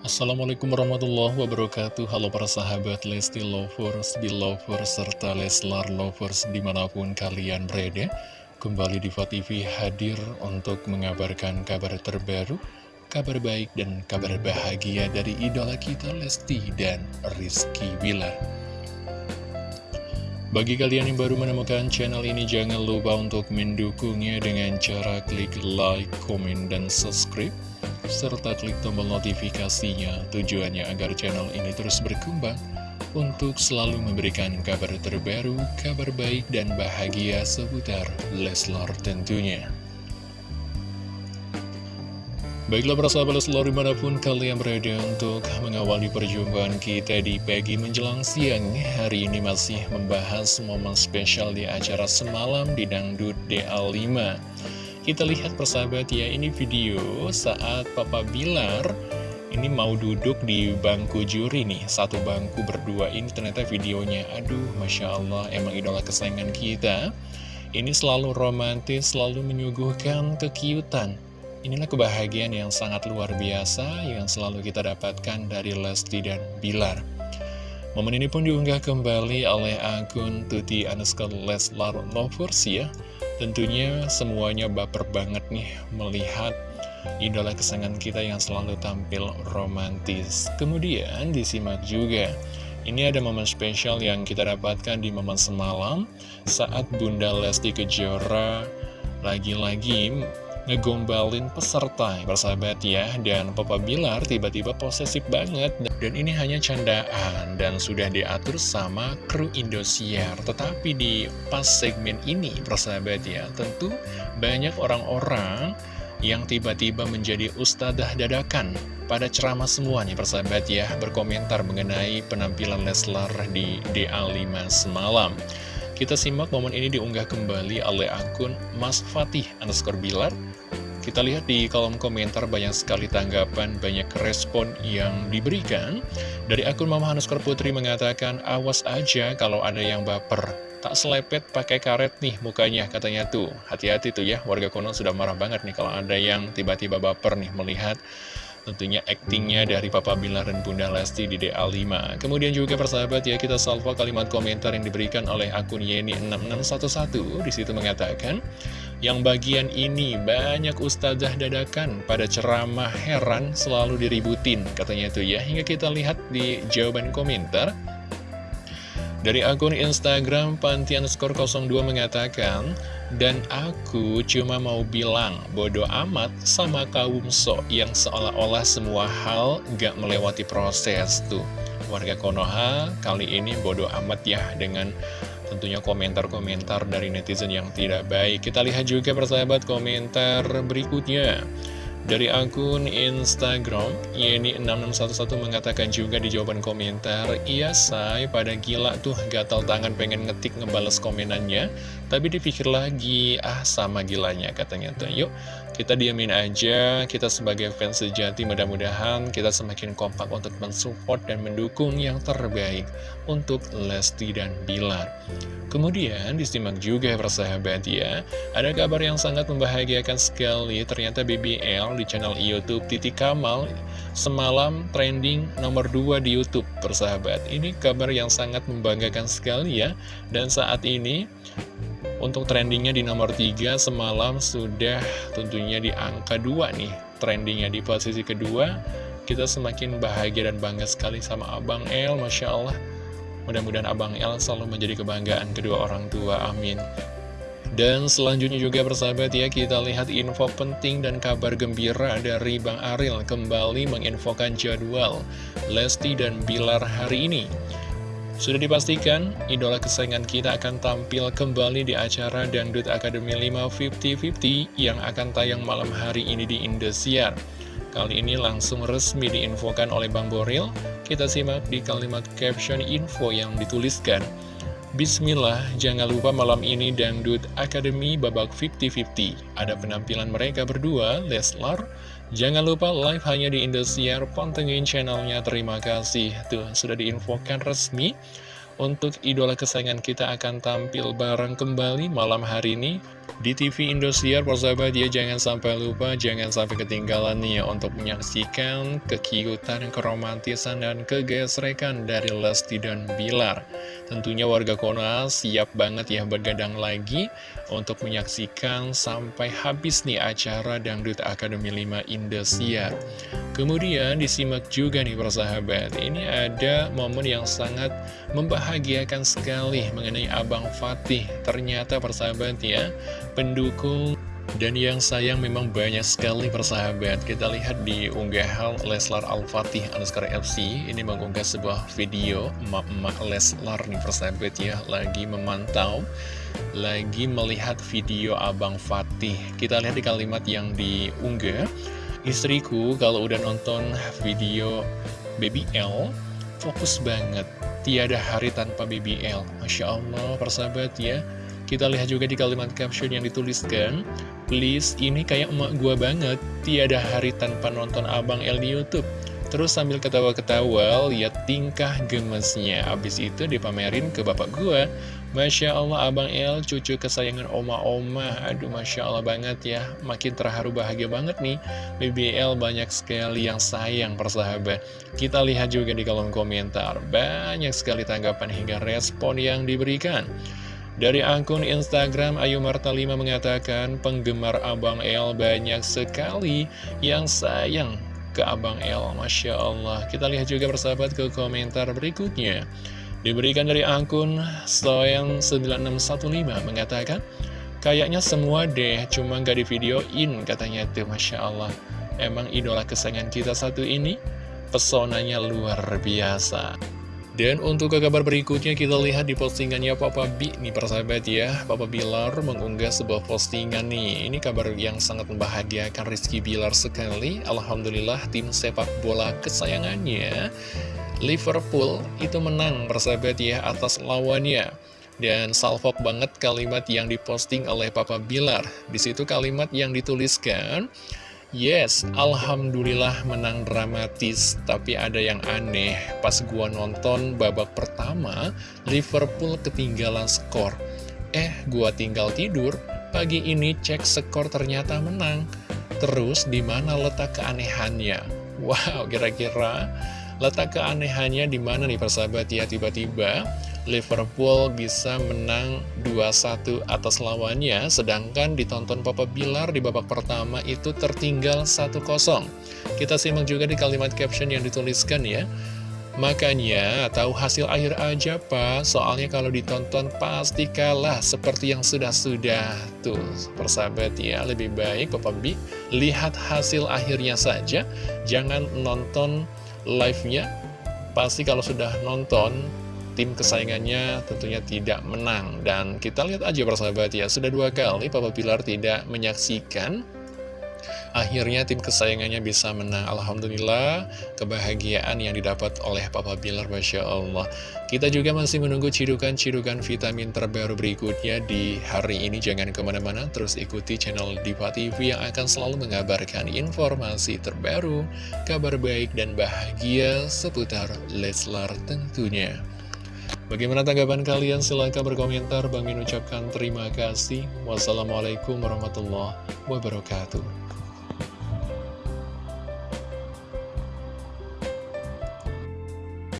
Assalamualaikum warahmatullahi wabarakatuh. Halo para sahabat Lesti Lovers, Belovers, serta Leslar Lovers di mana pun kalian berada. Kembali Diva TV hadir untuk mengabarkan kabar terbaru Kabar baik dan kabar bahagia dari idola kita Lesti dan Rizky Wilar bagi kalian yang baru menemukan channel ini, jangan lupa untuk mendukungnya dengan cara klik like, komen, dan subscribe serta klik tombol notifikasinya tujuannya agar channel ini terus berkembang untuk selalu memberikan kabar terbaru, kabar baik dan bahagia seputar Leslar tentunya. Baiklah para sahabat Leslar di mana pun kalian berada untuk mengawali perjumpaan kita di pagi menjelang siang Hari ini masih membahas momen spesial di acara semalam di Dangdut DA5 kita lihat persahabat ya, ini video saat Papa Bilar ini mau duduk di bangku juri nih, satu bangku berdua ini ternyata videonya, aduh Masya Allah, emang idola kesayangan kita. Ini selalu romantis, selalu menyuguhkan kekiutan. Inilah kebahagiaan yang sangat luar biasa yang selalu kita dapatkan dari Lesti dan Bilar. Momen ini pun diunggah kembali oleh akun Tuti Anuskal Leslar Lovers ya. Tentunya semuanya baper banget nih melihat idola kesenangan kita yang selalu tampil romantis. Kemudian disimak juga, ini ada momen spesial yang kita dapatkan di momen semalam saat Bunda Lesti Kejora lagi-lagi ngegombalin peserta bersahabat ya. Dan Papa Bilar tiba-tiba posesif banget. Dan ini hanya candaan dan sudah diatur sama kru Indosiar. Tetapi di pas segmen ini bersahabat ya tentu banyak orang-orang yang tiba-tiba menjadi ustadzah dadakan pada ceramah semua nih persahabat ya berkomentar mengenai penampilan Leslar di DA5 semalam. Kita simak momen ini diunggah kembali oleh akun Mas Fatih underscore Bilar. Kita lihat di kolom komentar banyak sekali tanggapan, banyak respon yang diberikan. Dari akun Mama underscore Putri mengatakan, awas aja kalau ada yang baper. Tak selepet pakai karet nih mukanya katanya tuh. Hati-hati tuh ya, warga konon sudah marah banget nih kalau ada yang tiba-tiba baper nih melihat tentunya aktingnya dari Papa Bilar dan Bunda Lesti di DA5 kemudian juga persahabat ya kita salvo kalimat komentar yang diberikan oleh akun Yeni6611 di situ mengatakan yang bagian ini banyak ustazah dadakan pada ceramah heran selalu diributin katanya itu ya hingga kita lihat di jawaban komentar dari akun Instagram Pantian Skor 02 mengatakan, Dan aku cuma mau bilang bodoh amat sama kaum sok yang seolah-olah semua hal gak melewati proses tuh. Warga Konoha kali ini bodoh amat ya dengan tentunya komentar-komentar dari netizen yang tidak baik. Kita lihat juga persahabat komentar berikutnya. Dari akun Instagram, Yeni6611 mengatakan juga di jawaban komentar, Iya say, pada gila tuh gatal tangan pengen ngetik ngebales komenannya, tapi dipikir lagi, ah sama gilanya katanya tuh. Yuk, kita diamin aja, kita sebagai fans sejati mudah-mudahan kita semakin kompak untuk mensupport dan mendukung yang terbaik untuk Lesti dan Bilar. Kemudian disimak juga persahabat ya, ada kabar yang sangat membahagiakan sekali, ternyata BBL di channel Youtube Titi Kamal semalam trending nomor 2 di Youtube persahabat. Ini kabar yang sangat membanggakan sekali ya, dan saat ini untuk trendingnya di nomor 3 semalam sudah tentunya di angka 2 nih, trendingnya di posisi kedua, kita semakin bahagia dan bangga sekali sama Abang El, Masya Allah. Mudah-mudahan Abang El selalu menjadi kebanggaan kedua orang tua, amin. Dan selanjutnya juga bersahabat ya, kita lihat info penting dan kabar gembira dari Bang Aril kembali menginfokan jadwal Lesti dan Bilar hari ini. Sudah dipastikan, idola kesayangan kita akan tampil kembali di acara Dangdut Academy 5 50-50 yang akan tayang malam hari ini di Indosiar. Kali ini langsung resmi diinfokan oleh Bang Boril. Kita simak di kalimat caption info yang dituliskan. Bismillah, jangan lupa malam ini Dangdut Academy babak 50-50. Ada penampilan mereka berdua, Leslar. Jangan lupa live hanya di Indosiar, pantengin channelnya, terima kasih. Tuh, sudah diinfokan resmi untuk idola kesayangan kita akan tampil bareng kembali malam hari ini di TV Indosiar, persahabat ya, jangan sampai lupa, jangan sampai ketinggalan nih ya, untuk menyaksikan kekiutan, keromantisan, dan kegesrekan dari Lesti dan Bilar. Tentunya warga Kona siap banget ya bergadang lagi untuk menyaksikan sampai habis nih acara Dangdut Akademi 5 Indosiar. Kemudian disimak juga nih persahabat, ini ada momen yang sangat membahagiakan sekali mengenai Abang Fatih. Ternyata persahabat ya, pendukung dan yang sayang memang banyak sekali persahabat. Kita lihat di unggahan Leslar Al-Fatih Anuskar FC Ini mengunggah sebuah video emak-emak Leslar nih persahabat ya. Lagi memantau Lagi melihat video Abang Fatih. Kita lihat di kalimat yang diunggah. Istriku kalau udah nonton video Baby L Fokus banget. Tiada hari tanpa BBL Masya Allah persahabat ya kita lihat juga di kalimat caption yang dituliskan, Please, ini kayak emak gua banget, tiada hari tanpa nonton Abang L di Youtube. Terus sambil ketawa-ketawa, lihat tingkah gemesnya. Abis itu dipamerin ke bapak gua. Masya Allah, Abang L, cucu kesayangan oma-oma. Aduh, Masya Allah banget ya. Makin terharu bahagia banget nih. BBL banyak sekali yang sayang persahabat. Kita lihat juga di kolom komentar. Banyak sekali tanggapan hingga respon yang diberikan. Dari akun Instagram Ayu Marta 5 mengatakan penggemar Abang El banyak sekali yang sayang ke Abang El. Masya Allah. Kita lihat juga persahabat ke komentar berikutnya. Diberikan dari akun Soyang9615 mengatakan, Kayaknya semua deh, cuma gak di videoin katanya tuh Masya Allah. Emang idola kesayangan kita satu ini, pesonanya luar biasa. Dan untuk ke kabar berikutnya kita lihat di postingannya Papa B nih persahabat ya. Papa Bilar mengunggah sebuah postingan nih. Ini kabar yang sangat membahagiakan Rizky Bilar sekali. Alhamdulillah tim sepak bola kesayangannya Liverpool itu menang persahabat ya atas lawannya. Dan salvok banget kalimat yang diposting oleh Papa Bilar. Di situ kalimat yang dituliskan Yes, Alhamdulillah menang dramatis, tapi ada yang aneh. Pas gua nonton babak pertama, Liverpool ketinggalan skor. Eh, gua tinggal tidur, pagi ini cek skor ternyata menang. Terus di mana letak keanehannya? Wow, kira-kira letak keanehannya di mana nih persahabat ya tiba-tiba Liverpool bisa menang 2-1 atas lawannya, sedangkan ditonton Papa Bilar di babak pertama itu tertinggal 1-0. Kita simak juga di kalimat caption yang dituliskan ya. Makanya, tahu hasil akhir aja pak, soalnya kalau ditonton pasti kalah seperti yang sudah-sudah. Tuh, persahabat ya, lebih baik Papa B, lihat hasil akhirnya saja, jangan nonton live-nya. Pasti kalau sudah nonton, tim kesayangannya tentunya tidak menang. Dan kita lihat aja persahabat ya, sudah dua kali Papa Pilar tidak menyaksikan. Akhirnya tim kesayangannya bisa menang. Alhamdulillah kebahagiaan yang didapat oleh Papa Bilar Masya Allah. Kita juga masih menunggu cidukan-cidukan vitamin terbaru berikutnya di hari ini. Jangan ke mana-mana terus ikuti channel Diva TV yang akan selalu mengabarkan informasi terbaru Kabar baik dan bahagia seputar Leslar tentunya Bagaimana tanggapan kalian? Silahkan berkomentar. Bang Min ucapkan terima kasih. Wassalamualaikum warahmatullahi wabarakatuh.